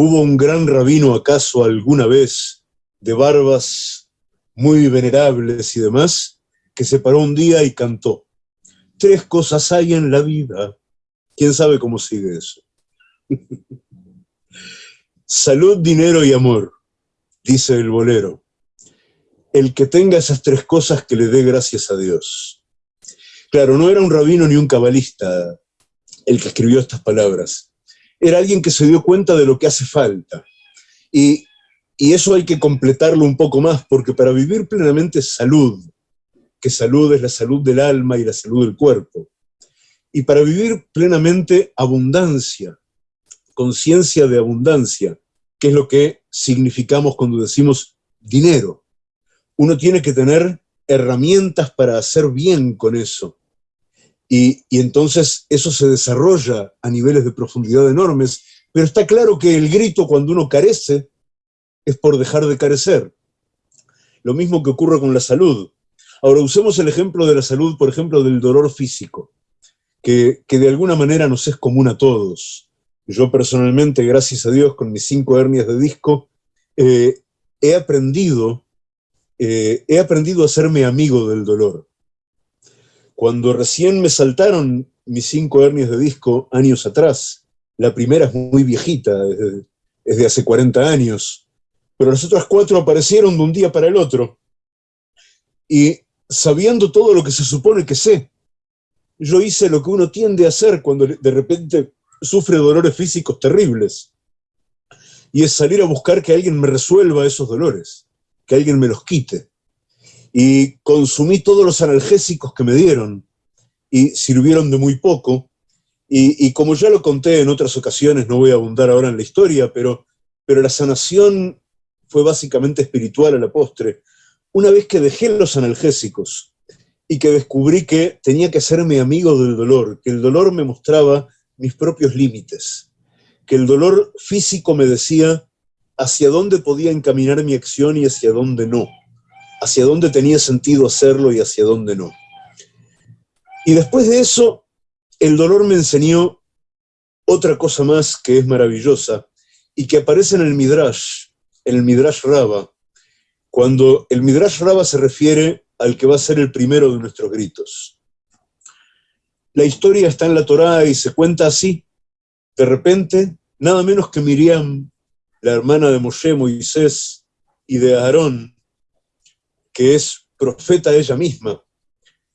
¿Hubo un gran rabino acaso alguna vez de barbas muy venerables y demás que se paró un día y cantó? Tres cosas hay en la vida. ¿Quién sabe cómo sigue eso? Salud, dinero y amor, dice el bolero. El que tenga esas tres cosas que le dé gracias a Dios. Claro, no era un rabino ni un cabalista el que escribió estas palabras. Era alguien que se dio cuenta de lo que hace falta. Y, eso hay que completarlo un poco más, porque para vivir plenamente salud, que salud es la salud del alma y la salud del cuerpo, y para vivir plenamente abundancia, conciencia de abundancia, que es lo que significamos cuando decimos dinero. Uno tiene que tener herramientas para hacer bien con eso, y, entonces eso se desarrolla a niveles de profundidad enormes, pero está claro que el grito cuando uno carece es por dejar de carecer. Lo mismo que ocurre con la salud. Ahora, usemos el ejemplo de la salud, por ejemplo, del dolor físico, que, de alguna manera nos es común a todos. Yo personalmente, gracias a Dios, con mis cinco hernias de disco, eh, he aprendido, eh, he aprendido a hacerme amigo del dolor. Cuando recién me saltaron mis cinco hernias de disco años atrás, la primera es muy viejita, es de, hace 40 años, pero las otras cuatro aparecieron de un día para el otro. Y sabiendo todo lo que se supone que sé, yo hice lo que uno tiende a hacer cuando de repente sufre dolores físicos terribles. Y es salir a buscar que alguien me resuelva esos dolores, que alguien me los quite y consumí todos los analgésicos que me dieron y sirvieron de muy poco. Y, como ya lo conté en otras ocasiones, no voy a abundar ahora en la historia, pero, pero la sanación fue básicamente espiritual a la postre. Una vez que dejé los analgésicos y que descubrí que tenía que hacerme amigo del dolor, que el dolor me mostraba mis propios límites, que el dolor físico me decía hacia dónde podía encaminar mi acción y hacia dónde no hacia dónde tenía sentido hacerlo y hacia dónde no. Y después de eso, el dolor me enseñó otra cosa más que es maravillosa y que aparece en el Midrash, en el Midrash Raba, cuando el Midrash Raba se refiere al que va a ser el primero de nuestros gritos. La historia está en la Torá y se cuenta así. De repente, nada menos que Miriam, la hermana de Moshe, Moisés y de Aarón, que es profeta ella misma,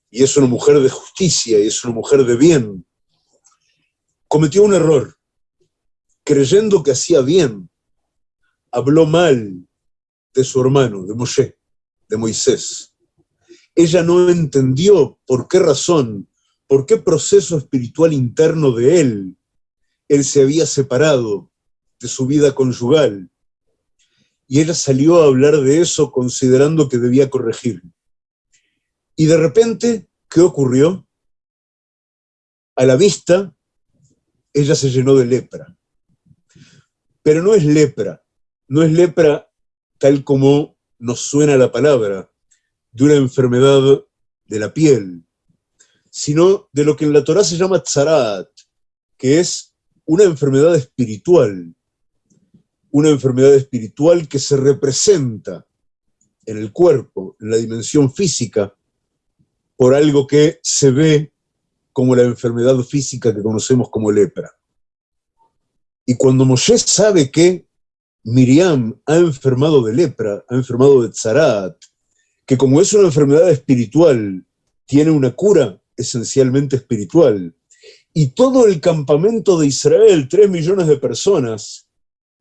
y es una mujer de justicia, y es una mujer de bien, cometió un error, creyendo que hacía bien, habló mal de su hermano, de Moshe, de Moisés. Ella no entendió por qué razón, por qué proceso espiritual interno de él, él se había separado de su vida conyugal, y ella salió a hablar de eso considerando que debía corregir. Y de repente, ¿qué ocurrió? A la vista, ella se llenó de lepra. Pero no es lepra, no es lepra tal como nos suena la palabra, de una enfermedad de la piel, sino de lo que en la Torah se llama tzarat, que es una enfermedad espiritual, una enfermedad espiritual que se representa en el cuerpo, en la dimensión física, por algo que se ve como la enfermedad física que conocemos como lepra. Y cuando Moshe sabe que Miriam ha enfermado de lepra, ha enfermado de tzarat, que como es una enfermedad espiritual, tiene una cura esencialmente espiritual, y todo el campamento de Israel, tres millones de personas,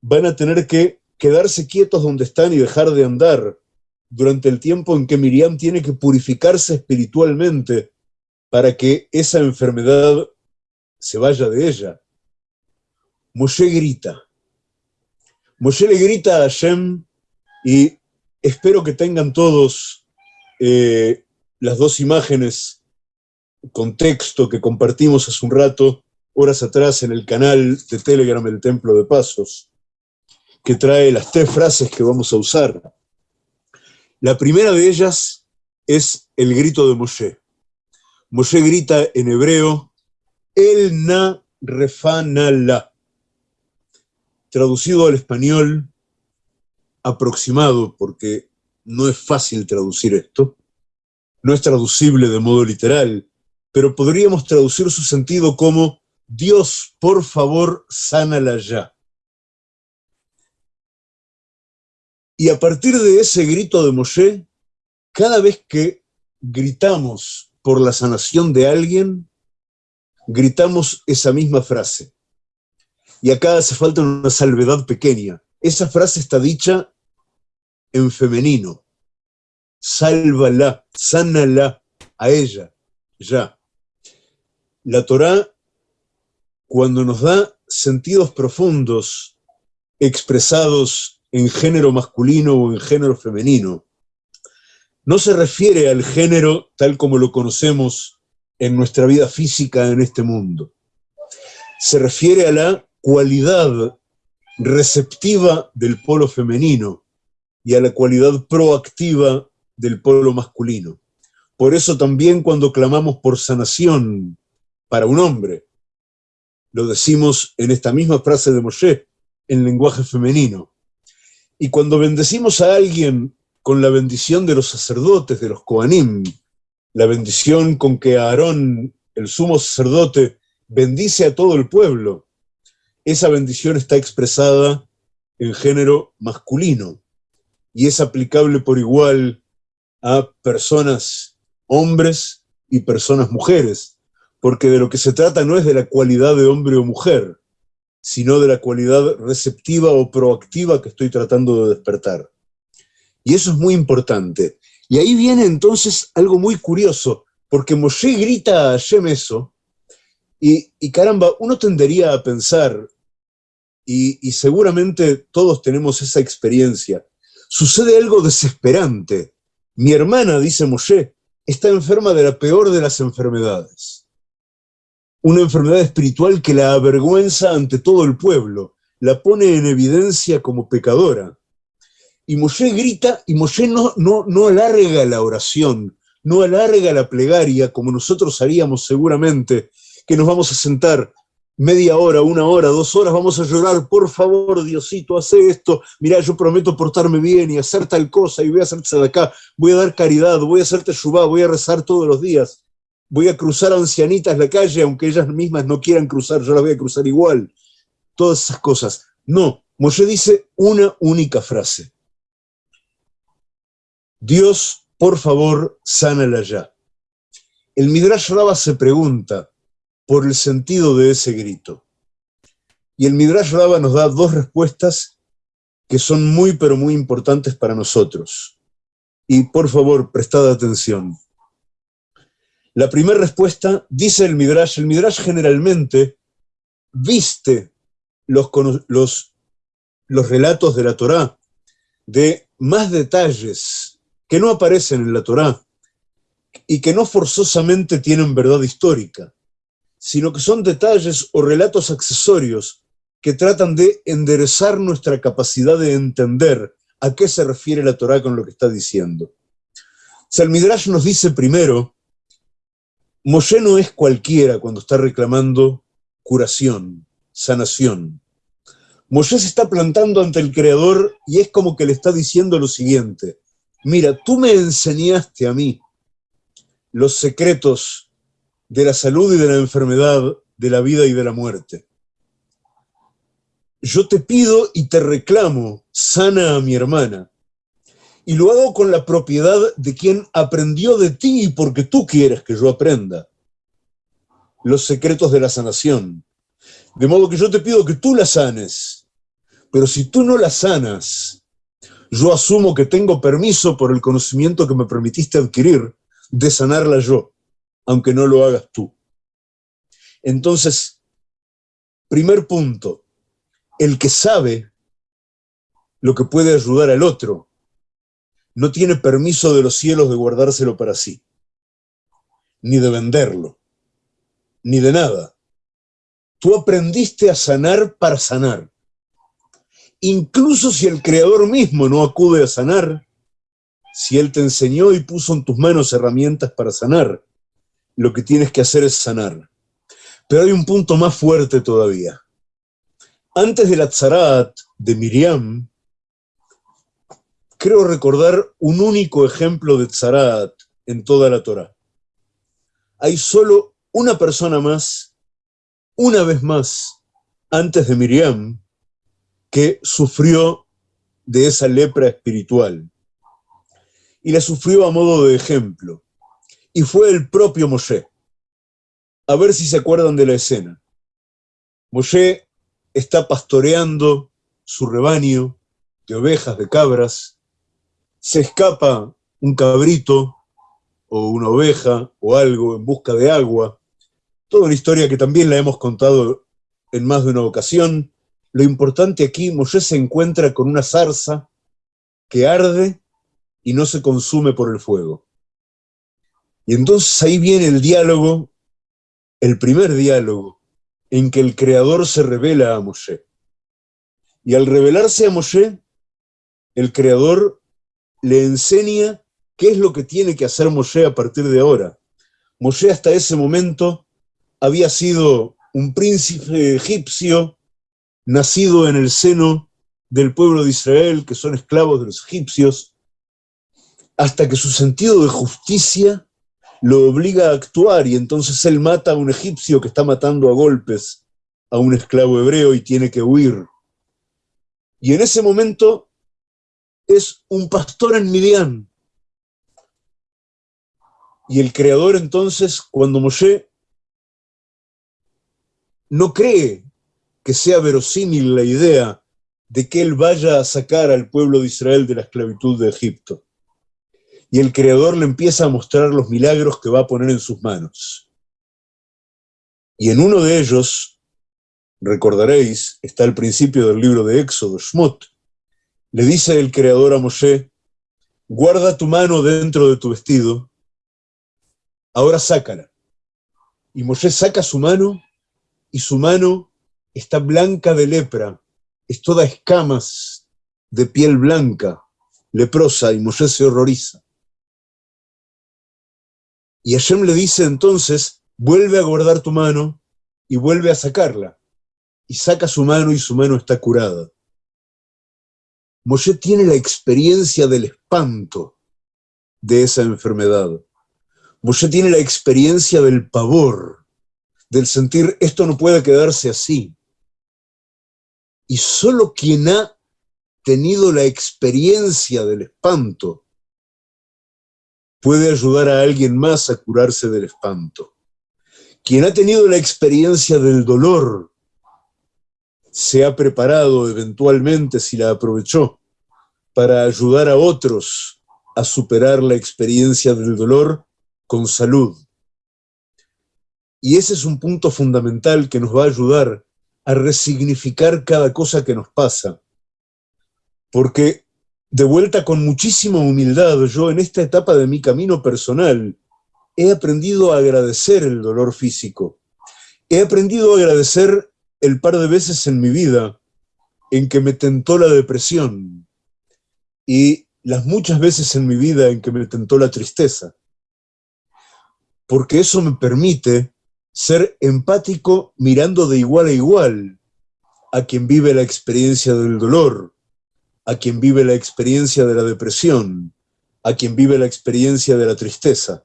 van a tener que quedarse quietos donde están y dejar de andar durante el tiempo en que Miriam tiene que purificarse espiritualmente para que esa enfermedad se vaya de ella. Moshe grita. Moshe le grita a Hashem y espero que tengan todos eh, las dos imágenes con texto que compartimos hace un rato, horas atrás, en el canal de Telegram El Templo de Pasos que trae las tres frases que vamos a usar. La primera de ellas es el grito de Moshe. Moshe grita en hebreo, El na refanala. traducido al español aproximado, porque no es fácil traducir esto, no es traducible de modo literal, pero podríamos traducir su sentido como Dios, por favor, sánala ya. Y a partir de ese grito de Moshe, cada vez que gritamos por la sanación de alguien, gritamos esa misma frase. Y acá hace falta una salvedad pequeña. Esa frase está dicha en femenino. Sálvala, sánala a ella, ya. La Torá, cuando nos da sentidos profundos expresados en género masculino o en género femenino, no se refiere al género tal como lo conocemos en nuestra vida física en este mundo. Se refiere a la cualidad receptiva del polo femenino y a la cualidad proactiva del polo masculino. Por eso también cuando clamamos por sanación para un hombre, lo decimos en esta misma frase de Moshe, en lenguaje femenino. Y cuando bendecimos a alguien con la bendición de los sacerdotes, de los Koanim, la bendición con que Aarón, el sumo sacerdote, bendice a todo el pueblo, esa bendición está expresada en género masculino y es aplicable por igual a personas hombres y personas mujeres, porque de lo que se trata no es de la cualidad de hombre o mujer, sino de la cualidad receptiva o proactiva que estoy tratando de despertar. Y eso es muy importante. Y ahí viene entonces algo muy curioso, porque Moshe grita a Hashem eso, y, caramba, uno tendería a pensar, y, y seguramente todos tenemos esa experiencia, sucede algo desesperante. Mi hermana, dice Moshe, está enferma de la peor de las enfermedades. Una enfermedad espiritual que la avergüenza ante todo el pueblo, la pone en evidencia como pecadora. Y Moshe grita, y Moshe no, no, no alarga la oración, no alarga la plegaria como nosotros haríamos seguramente, que nos vamos a sentar media hora, una hora, dos horas, vamos a llorar, por favor, Diosito, hace esto, mira, yo prometo portarme bien y hacer tal cosa, y voy a hacerte de acá, voy a dar caridad, voy a hacerte shubá, voy a rezar todos los días, voy a cruzar ancianitas la calle, aunque ellas mismas no quieran cruzar, yo las voy a cruzar igual, todas esas cosas. No, Moshe dice una única frase, Dios, por favor, sánala ya. El Midrash Rabba se pregunta por el sentido de ese grito. Y el Midrash Rabba nos da dos respuestas que son muy, pero muy importantes para nosotros. Y por favor, prestad atención. La primera respuesta, dice el Midrash, el Midrash generalmente viste los, los, los relatos de la Torá de más detalles que no aparecen en la Torá y que no forzosamente tienen verdad histórica, sino que son detalles o relatos accesorios que tratan de enderezar nuestra capacidad de entender a qué se refiere la Torá con lo que está diciendo. O Midrash nos dice primero, Moshe no es cualquiera cuando está reclamando curación, sanación. Moshe se está plantando ante el Creador y es como que le está diciendo lo siguiente, mira, tú me enseñaste a mí los secretos de la salud y de la enfermedad, de la vida y de la muerte. Yo te pido y te reclamo, sana a mi hermana. Y lo hago con la propiedad de quien aprendió de ti porque tú quieres que yo aprenda. Los secretos de la sanación. De modo que yo te pido que tú la sanes. Pero si tú no la sanas, yo asumo que tengo permiso por el conocimiento que me permitiste adquirir de sanarla yo, aunque no lo hagas tú. Entonces, primer punto, el que sabe lo que puede ayudar al otro, no tiene permiso de los cielos de guardárselo para sí, ni de venderlo, ni de nada. Tú aprendiste a sanar para sanar incluso si el Creador mismo no acude a sanar, si Él te enseñó y puso en tus manos herramientas para sanar, lo que tienes que hacer es sanar. Pero hay un punto más fuerte todavía. Antes de la tzarat de Miriam, creo recordar un único ejemplo de tzarat en toda la Torah. Hay solo una persona más, una vez más, antes de Miriam, que sufrió de esa lepra espiritual. Y la sufrió a modo de ejemplo. Y fue el propio Moshe. A ver si se acuerdan de la escena. Moshe está pastoreando su rebaño de ovejas, de cabras, se escapa un cabrito o una oveja o algo en busca de agua. Toda una historia que también la hemos contado en más de una ocasión. Lo importante aquí, Moshe se encuentra con una zarza que arde y no se consume por el fuego. Y entonces ahí viene el diálogo, el primer diálogo, en que el Creador se revela a Moshe. Y al revelarse a Moshe, el Creador le enseña qué es lo que tiene que hacer Moshe a partir de ahora. Moshe hasta ese momento había sido un príncipe egipcio, nacido en el seno del pueblo de Israel, que son esclavos de los egipcios, hasta que su sentido de justicia lo obliga a actuar y entonces él mata a un egipcio que está matando a golpes a un esclavo hebreo y tiene que huir. Y en ese momento es un pastor en Midian. Y el creador entonces, cuando Moshe no cree que sea verosímil la idea de que él vaya a sacar al pueblo de Israel de la esclavitud de Egipto y el Creador le empieza a mostrar los milagros que va a poner en sus manos. Y en uno de ellos, recordaréis, está el principio del libro de Éxodo, Shmot, le dice el Creador a Moshe, guarda tu mano dentro de tu vestido, ahora sácala. Y Moshe saca su mano, y su mano está blanca de lepra, es toda escamas de piel blanca, leprosa, y Moshe se horroriza. Y Hashem le dice entonces, vuelve a guardar tu mano y vuelve a sacarla. Y saca su mano y su mano está curada. Moshe tiene la experiencia del espanto de esa enfermedad. Moshe tiene la experiencia del pavor, del sentir esto no puede quedarse así. Y solo quien ha tenido la experiencia del espanto puede ayudar a alguien más a curarse del espanto. Quien ha tenido la experiencia del dolor se ha preparado eventualmente, si la aprovechó, para ayudar a otros a superar la experiencia del dolor con salud. Y ese es un punto fundamental que nos va a ayudar a resignificar cada cosa que nos pasa. Porque de vuelta con muchísima humildad, yo en esta etapa de mi camino personal he aprendido a agradecer el dolor físico. He aprendido a agradecer el par de veces en mi vida en que me tentó la depresión y las muchas veces en mi vida en que me tentó la tristeza. Porque eso me permite ser empático mirando de igual a igual a quien vive la experiencia del dolor, a quien vive la experiencia de la depresión, a quien vive la experiencia de la tristeza,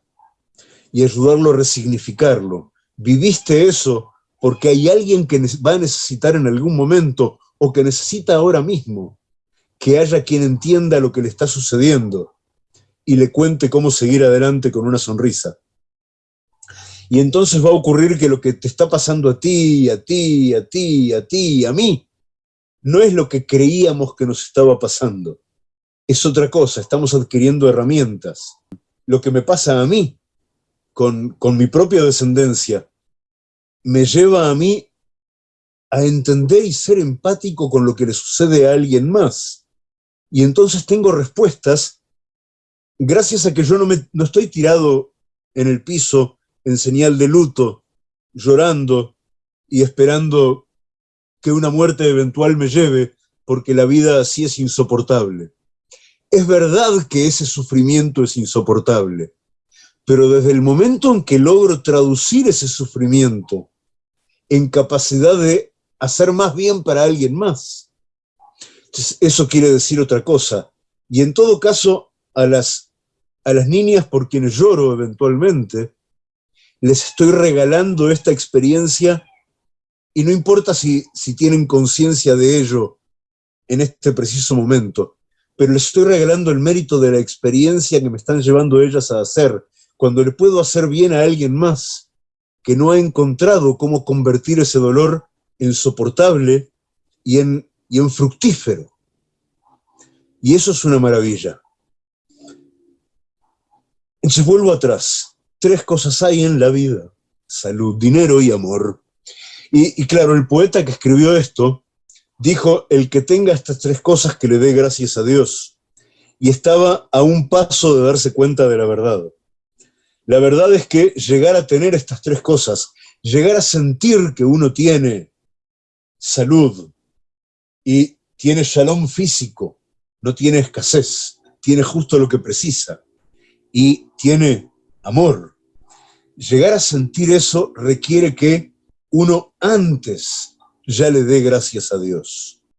y ayudarlo a resignificarlo. Viviste eso porque hay alguien que va a necesitar en algún momento o que necesita ahora mismo que haya quien entienda lo que le está sucediendo y le cuente cómo seguir adelante con una sonrisa. Y entonces va a ocurrir que lo que te está pasando a ti, a ti, a ti, a ti, a mí, no es lo que creíamos que nos estaba pasando. Es otra cosa, estamos adquiriendo herramientas. Lo que me pasa a mí, con, con mi propia descendencia, me lleva a mí a entender y ser empático con lo que le sucede a alguien más. Y entonces tengo respuestas gracias a que yo no, me, no estoy tirado en el piso en señal de luto, llorando y esperando que una muerte eventual me lleve, porque la vida así es insoportable. Es verdad que ese sufrimiento es insoportable, pero desde el momento en que logro traducir ese sufrimiento en capacidad de hacer más bien para alguien más. eso quiere decir otra cosa. Y en todo caso, a las, a las niñas por quienes lloro eventualmente, les estoy regalando esta experiencia y no importa si, si tienen conciencia de ello en este preciso momento, pero les estoy regalando el mérito de la experiencia que me están llevando ellas a hacer, cuando le puedo hacer bien a alguien más que no ha encontrado cómo convertir ese dolor en soportable y en, y en fructífero. Y eso es una maravilla. Entonces vuelvo atrás. Tres cosas hay en la vida. Salud, dinero y amor. Y, y, claro, el poeta que escribió esto dijo, el que tenga estas tres cosas que le dé gracias a Dios. Y estaba a un paso de darse cuenta de la verdad. La verdad es que llegar a tener estas tres cosas, llegar a sentir que uno tiene salud y tiene shalom físico, no tiene escasez, tiene justo lo que precisa y tiene amor. Llegar a sentir eso requiere que uno antes ya le dé gracias a Dios.